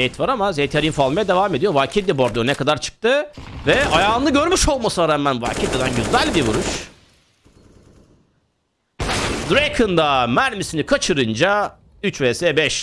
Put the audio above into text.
Zeyt var ama Zeyt info almaya devam ediyor. Valkyrie de bu ne kadar çıktı. Ve ayağını görmüş olmasına rağmen Valkyrie'den güzel bir vuruş. Draken da mermisini kaçırınca 3 vs 5